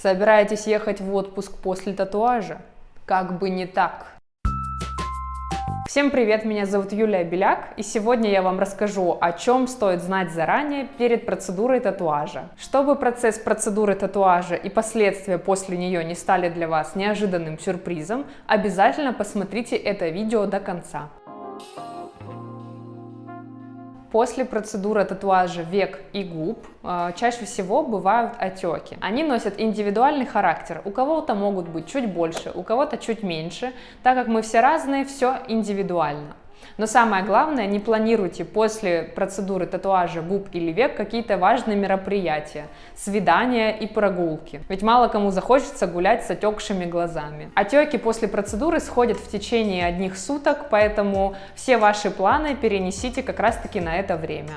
Собираетесь ехать в отпуск после татуажа? Как бы не так. Всем привет, меня зовут Юлия Беляк, и сегодня я вам расскажу, о чем стоит знать заранее перед процедурой татуажа. Чтобы процесс процедуры татуажа и последствия после нее не стали для вас неожиданным сюрпризом, обязательно посмотрите это видео до конца. После процедуры татуажа век и губ э, чаще всего бывают отеки. Они носят индивидуальный характер. У кого-то могут быть чуть больше, у кого-то чуть меньше. Так как мы все разные, все индивидуально. Но самое главное, не планируйте после процедуры татуажа губ или век какие-то важные мероприятия, свидания и прогулки. Ведь мало кому захочется гулять с отекшими глазами. Отеки после процедуры сходят в течение одних суток, поэтому все ваши планы перенесите как раз таки на это время.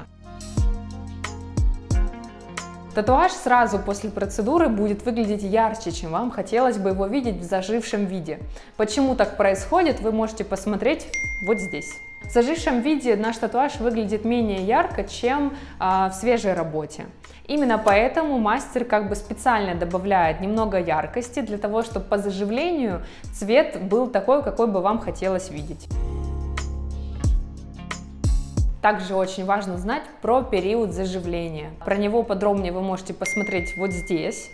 Татуаж сразу после процедуры будет выглядеть ярче, чем вам хотелось бы его видеть в зажившем виде. Почему так происходит, вы можете посмотреть вот здесь. В зажившем виде наш татуаж выглядит менее ярко, чем а, в свежей работе. Именно поэтому мастер как бы специально добавляет немного яркости для того, чтобы по заживлению цвет был такой, какой бы вам хотелось видеть. Также очень важно знать про период заживления. Про него подробнее вы можете посмотреть вот здесь.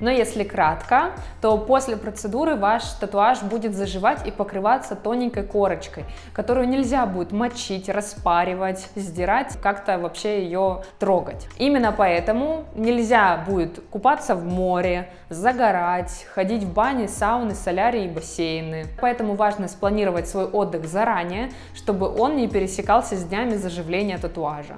Но если кратко, то после процедуры ваш татуаж будет заживать и покрываться тоненькой корочкой, которую нельзя будет мочить, распаривать, сдирать, как-то вообще ее трогать. Именно поэтому нельзя будет купаться в море, загорать, ходить в бани, сауны, солярии и бассейны. Поэтому важно спланировать свой отдых заранее, чтобы он не пересекался с днями заживления татуажа.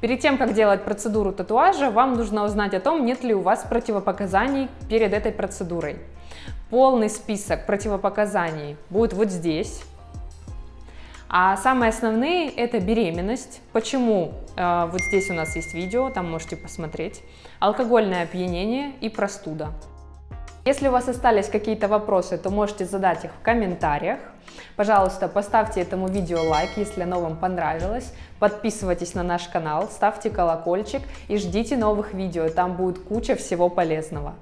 Перед тем, как делать процедуру татуажа, вам нужно узнать о том, нет ли у вас противопоказаний перед этой процедурой. Полный список противопоказаний будет вот здесь. А самые основные это беременность. Почему? Э, вот здесь у нас есть видео, там можете посмотреть. Алкогольное опьянение и простуда. Если у вас остались какие-то вопросы, то можете задать их в комментариях. Пожалуйста, поставьте этому видео лайк, если оно вам понравилось. Подписывайтесь на наш канал, ставьте колокольчик и ждите новых видео, там будет куча всего полезного.